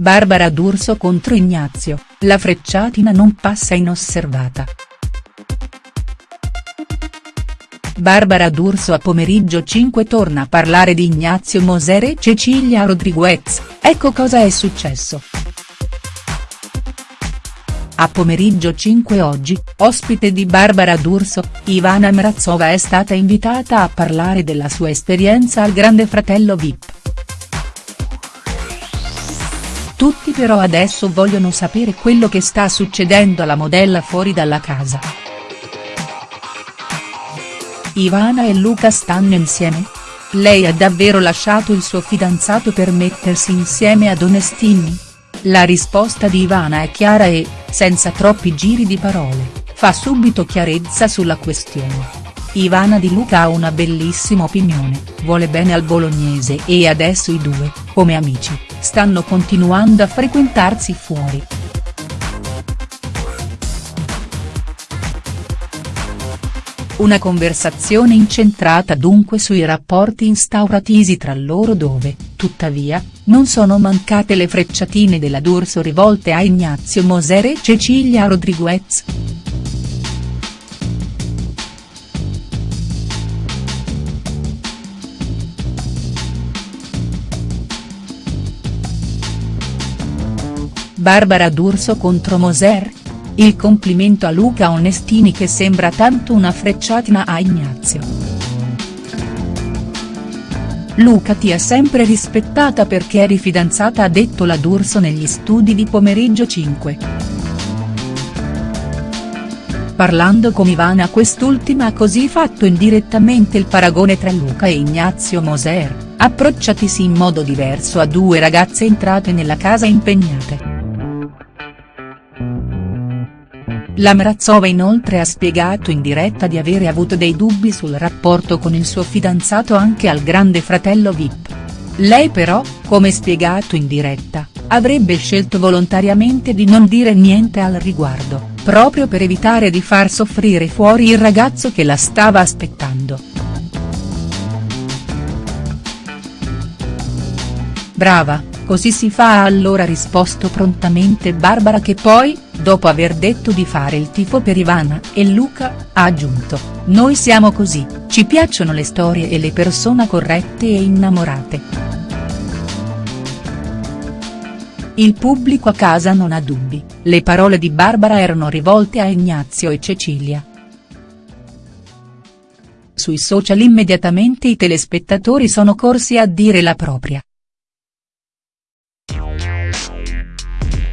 Barbara D'Urso contro Ignazio, la frecciatina non passa inosservata. Barbara D'Urso a pomeriggio 5 torna a parlare di Ignazio Moser e Cecilia Rodriguez, ecco cosa è successo. A pomeriggio 5 oggi, ospite di Barbara D'Urso, Ivana Mrazova è stata invitata a parlare della sua esperienza al Grande Fratello Vip. Tutti però adesso vogliono sapere quello che sta succedendo alla modella fuori dalla casa. Ivana e Luca stanno insieme? Lei ha davvero lasciato il suo fidanzato per mettersi insieme ad Onestini? La risposta di Ivana è chiara e, senza troppi giri di parole, fa subito chiarezza sulla questione. Ivana Di Luca ha una bellissima opinione, vuole bene al bolognese e adesso i due, come amici, stanno continuando a frequentarsi fuori. Una conversazione incentrata dunque sui rapporti instauratisi tra loro dove, tuttavia, non sono mancate le frecciatine della D'Urso rivolte a Ignazio Moser e Cecilia Rodriguez. Barbara D'Urso contro Moser? Il complimento a Luca Onestini che sembra tanto una frecciatina a Ignazio. Luca ti ha sempre rispettata perché eri fidanzata ha detto la D'Urso negli studi di pomeriggio 5. Parlando con Ivana quest'ultima ha così fatto indirettamente il paragone tra Luca e Ignazio Moser, approcciatisi in modo diverso a due ragazze entrate nella casa impegnate. La Mrazova inoltre ha spiegato in diretta di avere avuto dei dubbi sul rapporto con il suo fidanzato anche al grande fratello Vip. Lei però, come spiegato in diretta, avrebbe scelto volontariamente di non dire niente al riguardo, proprio per evitare di far soffrire fuori il ragazzo che la stava aspettando. Brava, così si fa ha allora risposto prontamente Barbara che poi, dopo aver detto di fare il tifo per Ivana e Luca, ha aggiunto, noi siamo così, ci piacciono le storie e le persone corrette e innamorate. Il pubblico a casa non ha dubbi, le parole di Barbara erano rivolte a Ignazio e Cecilia. Sui social immediatamente i telespettatori sono corsi a dire la propria.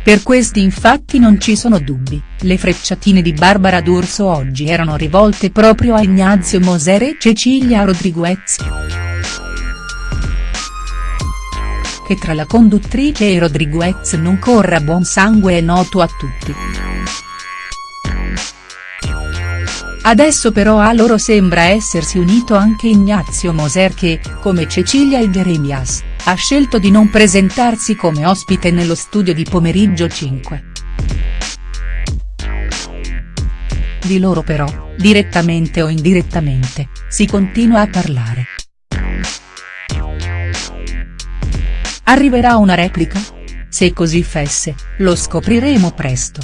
Per questi infatti non ci sono dubbi, le frecciatine di Barbara D'Urso oggi erano rivolte proprio a Ignazio Moser e Cecilia Rodriguez. Che tra la conduttrice e Rodriguez non corra buon sangue è noto a tutti. Adesso però a loro sembra essersi unito anche Ignazio Moser che, come Cecilia e Jeremias, ha scelto di non presentarsi come ospite nello studio di pomeriggio 5. Di loro però, direttamente o indirettamente, si continua a parlare. Arriverà una replica? Se così fesse, lo scopriremo presto.